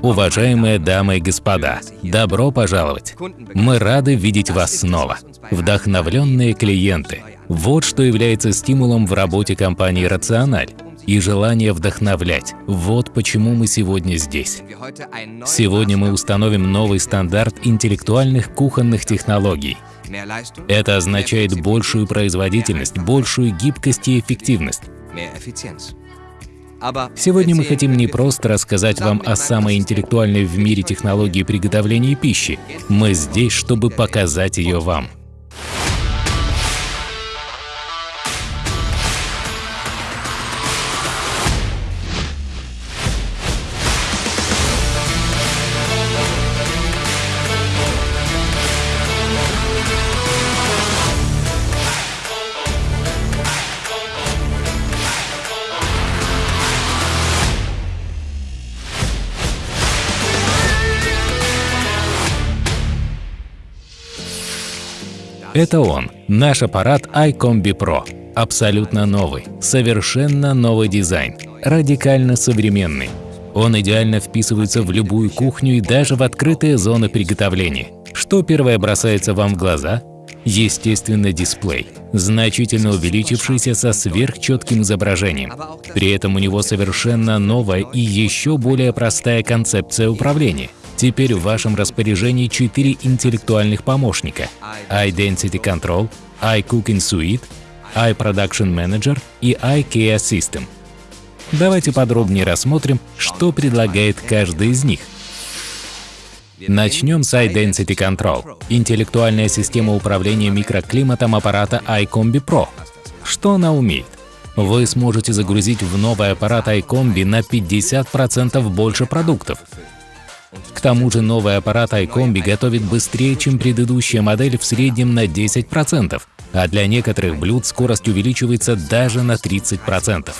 Уважаемые дамы и господа, добро пожаловать! Мы рады видеть вас снова. Вдохновленные клиенты – вот что является стимулом в работе компании «Рациональ» и желание вдохновлять. Вот почему мы сегодня здесь. Сегодня мы установим новый стандарт интеллектуальных кухонных технологий. Это означает большую производительность, большую гибкость и эффективность. Сегодня мы хотим не просто рассказать вам о самой интеллектуальной в мире технологии приготовления пищи. Мы здесь, чтобы показать ее вам. Это он, наш аппарат iCombi Pro. Абсолютно новый, совершенно новый дизайн, радикально современный. Он идеально вписывается в любую кухню и даже в открытые зоны приготовления. Что первое бросается вам в глаза? Естественно, дисплей, значительно увеличившийся со сверхчетким изображением. При этом у него совершенно новая и еще более простая концепция управления – Теперь в вашем распоряжении четыре интеллектуальных помощника – iDensity Control, iCooking Suite, iProduction Manager и iKey System. Давайте подробнее рассмотрим, что предлагает каждый из них. Начнем с iDensity Control – интеллектуальная система управления микроклиматом аппарата iCombi Pro. Что она умеет? Вы сможете загрузить в новый аппарат iCombi на 50% больше продуктов, к тому же новый аппарат iCombi готовит быстрее, чем предыдущая модель в среднем на 10%, а для некоторых блюд скорость увеличивается даже на 30%.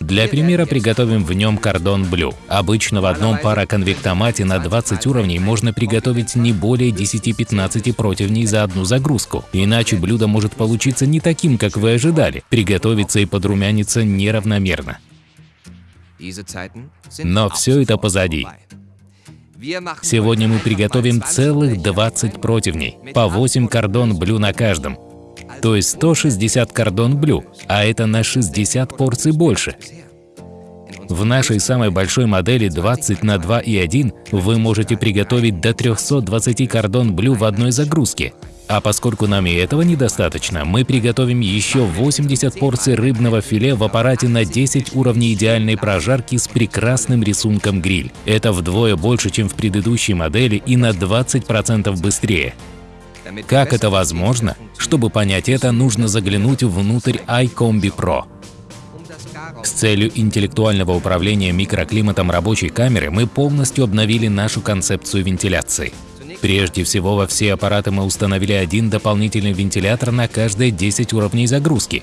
Для примера приготовим в нем кордон блю. Обычно в одном пароконвектомате на 20 уровней можно приготовить не более 10-15 противней за одну загрузку. Иначе блюдо может получиться не таким, как вы ожидали, приготовиться и подрумяниться неравномерно. Но все это позади. Сегодня мы приготовим целых 20 противней, по 8 кордон блю на каждом. То есть 160 кордон блю, а это на 60 порций больше. В нашей самой большой модели 20 на 2 и 1 вы можете приготовить до 320 кордон блю в одной загрузке. А поскольку нам и этого недостаточно, мы приготовим еще 80 порций рыбного филе в аппарате на 10 уровней идеальной прожарки с прекрасным рисунком гриль. Это вдвое больше, чем в предыдущей модели и на 20% быстрее. Как это возможно? Чтобы понять это, нужно заглянуть внутрь iCombi Pro. С целью интеллектуального управления микроклиматом рабочей камеры мы полностью обновили нашу концепцию вентиляции. Прежде всего, во все аппараты мы установили один дополнительный вентилятор на каждые 10 уровней загрузки.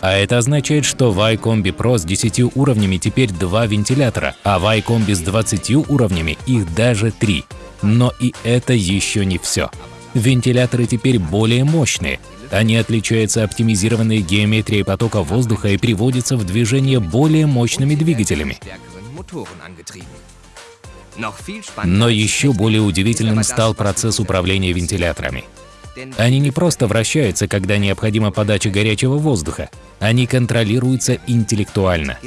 А это означает, что в iCombi Pro с 10 уровнями теперь два вентилятора, а в iCombi с 20 уровнями их даже три. Но и это еще не все. Вентиляторы теперь более мощные. Они отличаются оптимизированной геометрией потока воздуха и приводятся в движение более мощными двигателями. Но еще более удивительным стал процесс управления вентиляторами. Они не просто вращаются, когда необходима подача горячего воздуха, они контролируются интеллектуально.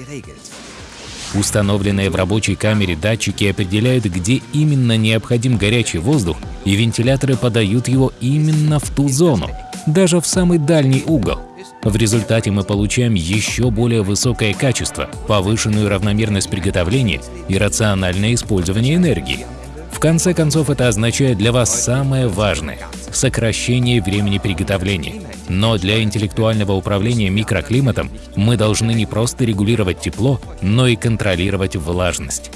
Установленные в рабочей камере датчики определяют, где именно необходим горячий воздух, и вентиляторы подают его именно в ту зону, даже в самый дальний угол. В результате мы получаем еще более высокое качество, повышенную равномерность приготовления и рациональное использование энергии. В конце концов, это означает для вас самое важное – сокращение времени приготовления. Но для интеллектуального управления микроклиматом мы должны не просто регулировать тепло, но и контролировать влажность.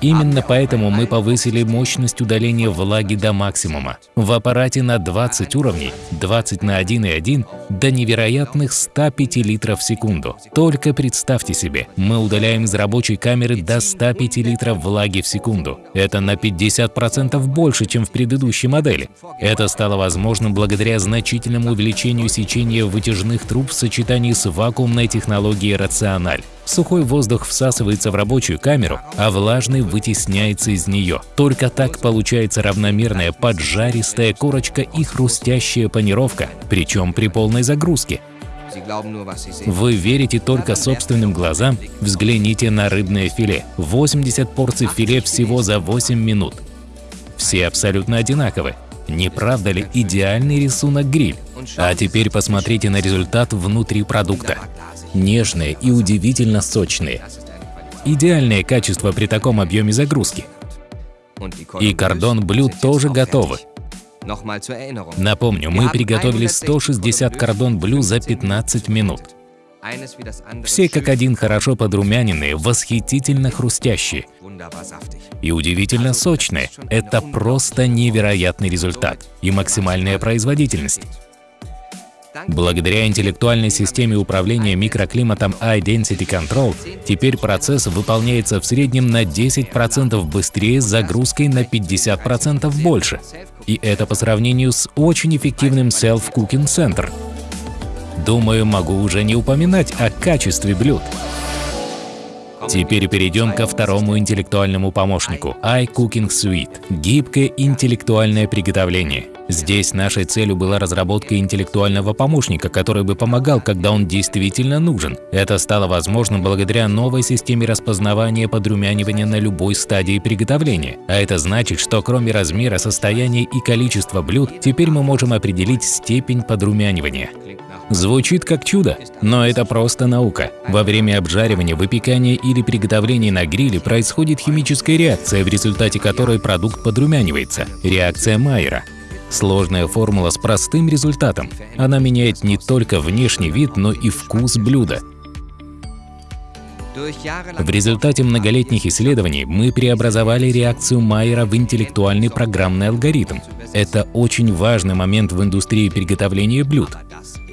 Именно поэтому мы повысили мощность удаления влаги до максимума. В аппарате на 20 уровней, 20 на 1,1 до невероятных 105 литров в секунду. Только представьте себе, мы удаляем из рабочей камеры до 105 литров влаги в секунду. Это на 50% больше, чем в предыдущей модели. Это стало возможным благодаря значительному увеличению сечения вытяжных труб в сочетании с вакуумной технологией «Рациональ». Сухой воздух всасывается в рабочую камеру, а влажный вытесняется из нее. Только так получается равномерная поджаристая корочка и хрустящая панировка, причем при полной загрузке. Вы верите только собственным глазам? Взгляните на рыбное филе. 80 порций филе всего за 8 минут. Все абсолютно одинаковы. Не правда ли идеальный рисунок гриль? А теперь посмотрите на результат внутри продукта нежные и удивительно сочные. Идеальное качество при таком объеме загрузки. И кордон блюд тоже готовы. Напомню, мы приготовили 160 кордон блю за 15 минут. Все как один хорошо подрумяненные, восхитительно хрустящие и удивительно сочные. Это просто невероятный результат и максимальная производительность. Благодаря интеллектуальной системе управления микроклиматом Identity Control, теперь процесс выполняется в среднем на 10% быстрее с загрузкой на 50% больше. И это по сравнению с очень эффективным Self Cooking Center. Думаю, могу уже не упоминать о качестве блюд. Теперь перейдем ко второму интеллектуальному помощнику – iCooking Suite – гибкое интеллектуальное приготовление. Здесь нашей целью была разработка интеллектуального помощника, который бы помогал, когда он действительно нужен. Это стало возможным благодаря новой системе распознавания подрумянивания на любой стадии приготовления. А это значит, что кроме размера, состояния и количества блюд, теперь мы можем определить степень подрумянивания. Звучит как чудо, но это просто наука. Во время обжаривания, выпекания или приготовления на гриле происходит химическая реакция, в результате которой продукт подрумянивается – реакция Майера. Сложная формула с простым результатом. Она меняет не только внешний вид, но и вкус блюда. В результате многолетних исследований мы преобразовали реакцию Майера в интеллектуальный программный алгоритм. Это очень важный момент в индустрии приготовления блюд.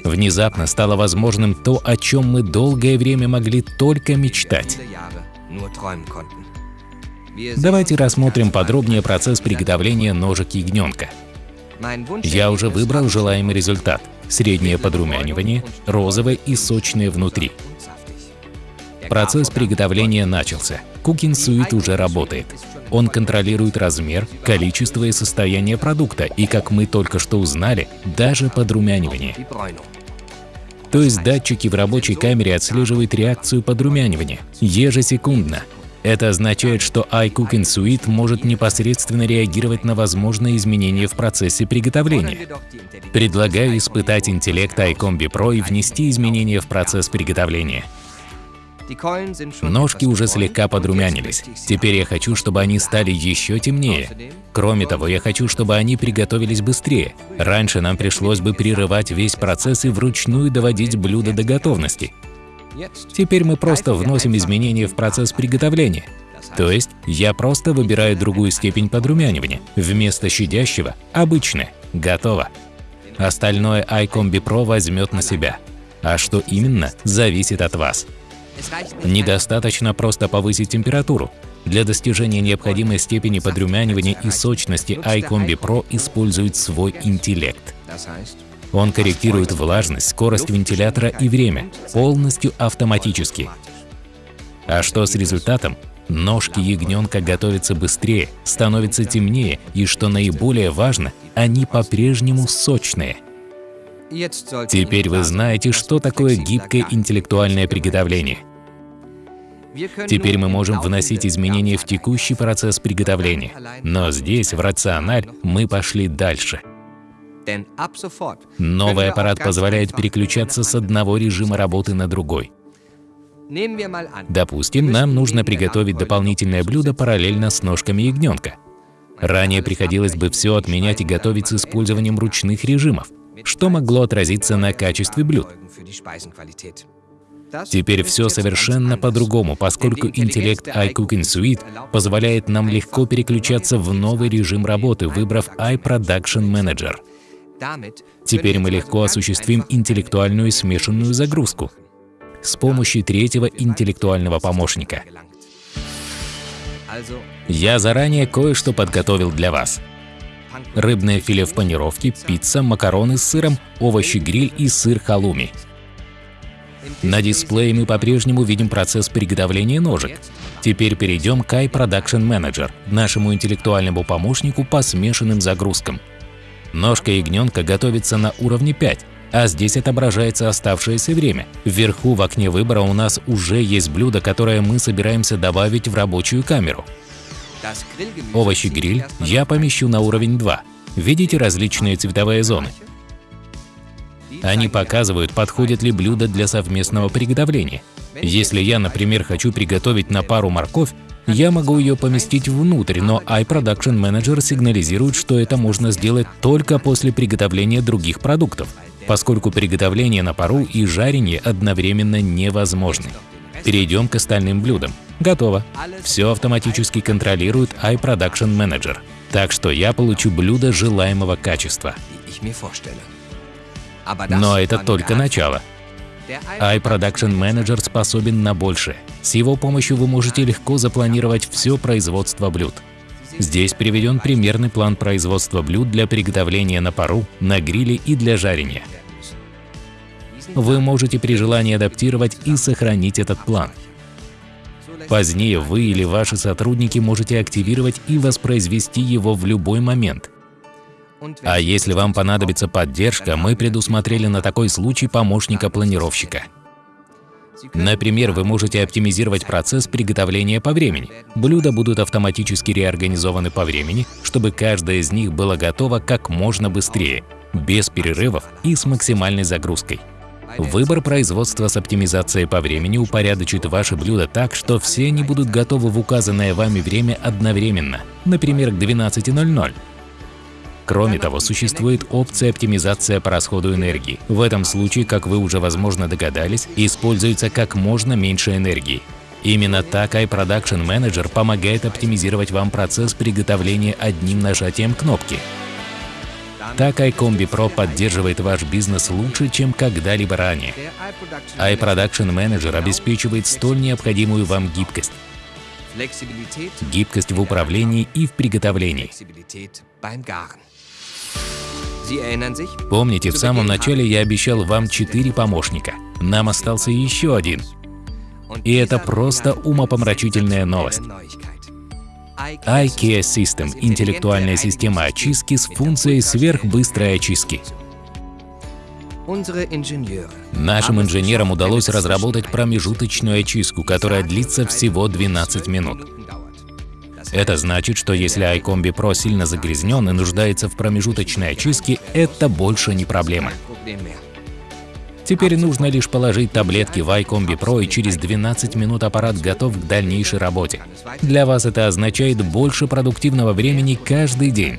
Внезапно стало возможным то, о чем мы долгое время могли только мечтать. Давайте рассмотрим подробнее процесс приготовления ножек ягненка. Я уже выбрал желаемый результат – среднее подрумянивание, розовое и сочное внутри. Процесс приготовления начался. Cooking Suite уже работает. Он контролирует размер, количество и состояние продукта и, как мы только что узнали, даже подрумянивание. То есть датчики в рабочей камере отслеживают реакцию подрумянивания ежесекундно. Это означает, что iCooking Suite может непосредственно реагировать на возможные изменения в процессе приготовления. Предлагаю испытать интеллект iCombi Pro и внести изменения в процесс приготовления. Ножки уже слегка подрумянились. Теперь я хочу, чтобы они стали еще темнее. Кроме того, я хочу, чтобы они приготовились быстрее. Раньше нам пришлось бы прерывать весь процесс и вручную доводить блюдо до готовности. Теперь мы просто вносим изменения в процесс приготовления. То есть я просто выбираю другую степень подрумянивания. Вместо щадящего – обычное. Готово. Остальное iCombi Pro возьмет на себя. А что именно, зависит от вас. Недостаточно просто повысить температуру. Для достижения необходимой степени подрумянивания и сочности iCombi Pro использует свой интеллект. Он корректирует влажность, скорость вентилятора и время, полностью автоматически. А что с результатом? Ножки ягненка готовятся быстрее, становятся темнее и, что наиболее важно, они по-прежнему сочные. Теперь вы знаете, что такое гибкое интеллектуальное приготовление. Теперь мы можем вносить изменения в текущий процесс приготовления. Но здесь, в рациональ, мы пошли дальше. Новый аппарат позволяет переключаться с одного режима работы на другой. Допустим, нам нужно приготовить дополнительное блюдо параллельно с ножками ягненка. Ранее приходилось бы все отменять и готовить с использованием ручных режимов, что могло отразиться на качестве блюд. Теперь все совершенно по-другому, поскольку интеллект iCooking Suite позволяет нам легко переключаться в новый режим работы, выбрав iProduction Manager. Теперь мы легко осуществим интеллектуальную смешанную загрузку с помощью третьего интеллектуального помощника. Я заранее кое-что подготовил для вас. Рыбное филе в панировке, пицца, макароны с сыром, овощи-гриль и сыр халуми. На дисплее мы по-прежнему видим процесс приготовления ножек. Теперь перейдем к iProduction Manager, нашему интеллектуальному помощнику по смешанным загрузкам. Ножка ягненка готовится на уровне 5, а здесь отображается оставшееся время. Вверху в окне выбора у нас уже есть блюдо, которое мы собираемся добавить в рабочую камеру. Овощи-гриль я помещу на уровень 2. Видите различные цветовые зоны? Они показывают, подходит ли блюдо для совместного приготовления. Если я, например, хочу приготовить на пару морковь, я могу ее поместить внутрь, но iProduction Manager сигнализирует, что это можно сделать только после приготовления других продуктов, поскольку приготовление на пару и жарение одновременно невозможны. Перейдем к остальным блюдам. Готово. Все автоматически контролирует iProduction Manager. Так что я получу блюдо желаемого качества. Но это только начало. iProduction Manager способен на большее. С его помощью вы можете легко запланировать все производство блюд. Здесь приведен примерный план производства блюд для приготовления на пару, на гриле и для жарения. Вы можете при желании адаптировать и сохранить этот план. Позднее вы или ваши сотрудники можете активировать и воспроизвести его в любой момент – а если вам понадобится поддержка, мы предусмотрели на такой случай помощника-планировщика. Например, вы можете оптимизировать процесс приготовления по времени. Блюда будут автоматически реорганизованы по времени, чтобы каждое из них было готово как можно быстрее, без перерывов и с максимальной загрузкой. Выбор производства с оптимизацией по времени упорядочит ваши блюда так, что все они будут готовы в указанное вами время одновременно, например, к 12.00. Кроме того, существует опция оптимизация по расходу энергии. В этом случае, как вы уже возможно догадались, используется как можно меньше энергии. Именно так iProduction Manager помогает оптимизировать вам процесс приготовления одним нажатием кнопки. Так iCombi Pro поддерживает ваш бизнес лучше, чем когда-либо ранее. iProduction Manager обеспечивает столь необходимую вам гибкость. Гибкость в управлении и в приготовлении. Помните, в самом начале я обещал вам четыре помощника. Нам остался еще один. И это просто умопомрачительная новость. iCare System – интеллектуальная система очистки с функцией сверхбыстрой очистки. Нашим инженерам удалось разработать промежуточную очистку, которая длится всего 12 минут. Это значит, что если iCombi Pro сильно загрязнен и нуждается в промежуточной очистке, это больше не проблема. Теперь нужно лишь положить таблетки в iCombi Pro и через 12 минут аппарат готов к дальнейшей работе. Для вас это означает больше продуктивного времени каждый день.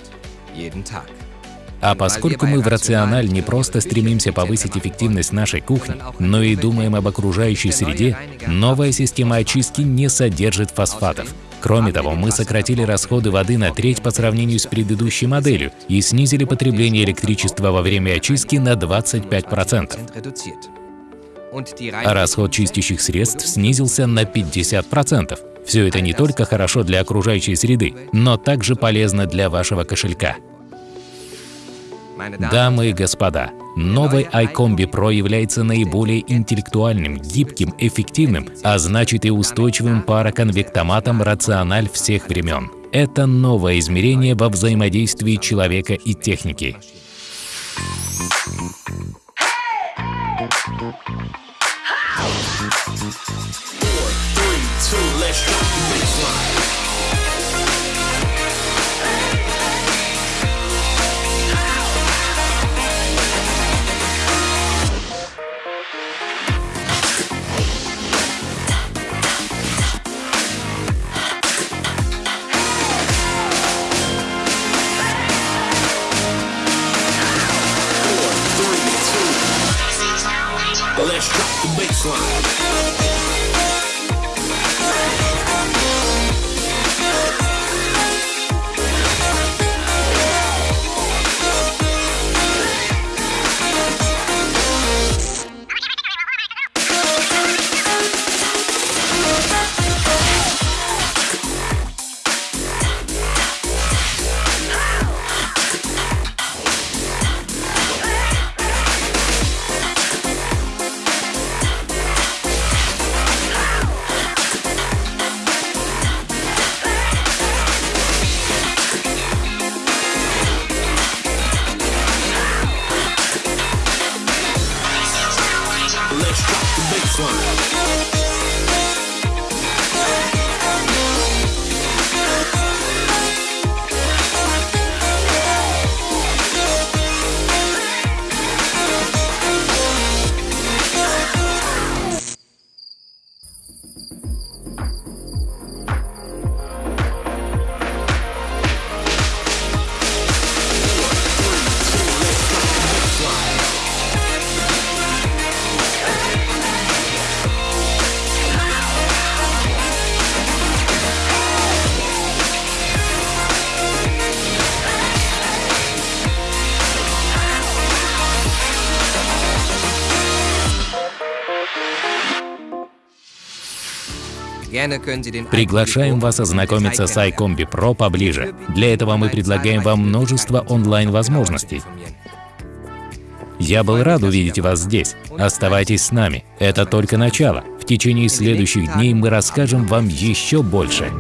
А поскольку мы в Рациональ не просто стремимся повысить эффективность нашей кухни, но и думаем об окружающей среде, новая система очистки не содержит фосфатов. Кроме того, мы сократили расходы воды на треть по сравнению с предыдущей моделью и снизили потребление электричества во время очистки на 25%. А расход чистящих средств снизился на 50%. Все это не только хорошо для окружающей среды, но также полезно для вашего кошелька. Дамы и господа, новый iCombi Pro является наиболее интеллектуальным, гибким, эффективным, а значит и устойчивым пароконвектоматом рациональ всех времен. Это новое измерение во взаимодействии человека и техники. Four, three, two, let's drop. the baseline. Приглашаем вас ознакомиться с iCombi Pro поближе. Для этого мы предлагаем вам множество онлайн-возможностей. Я был рад увидеть вас здесь. Оставайтесь с нами. Это только начало. В течение следующих дней мы расскажем вам еще больше.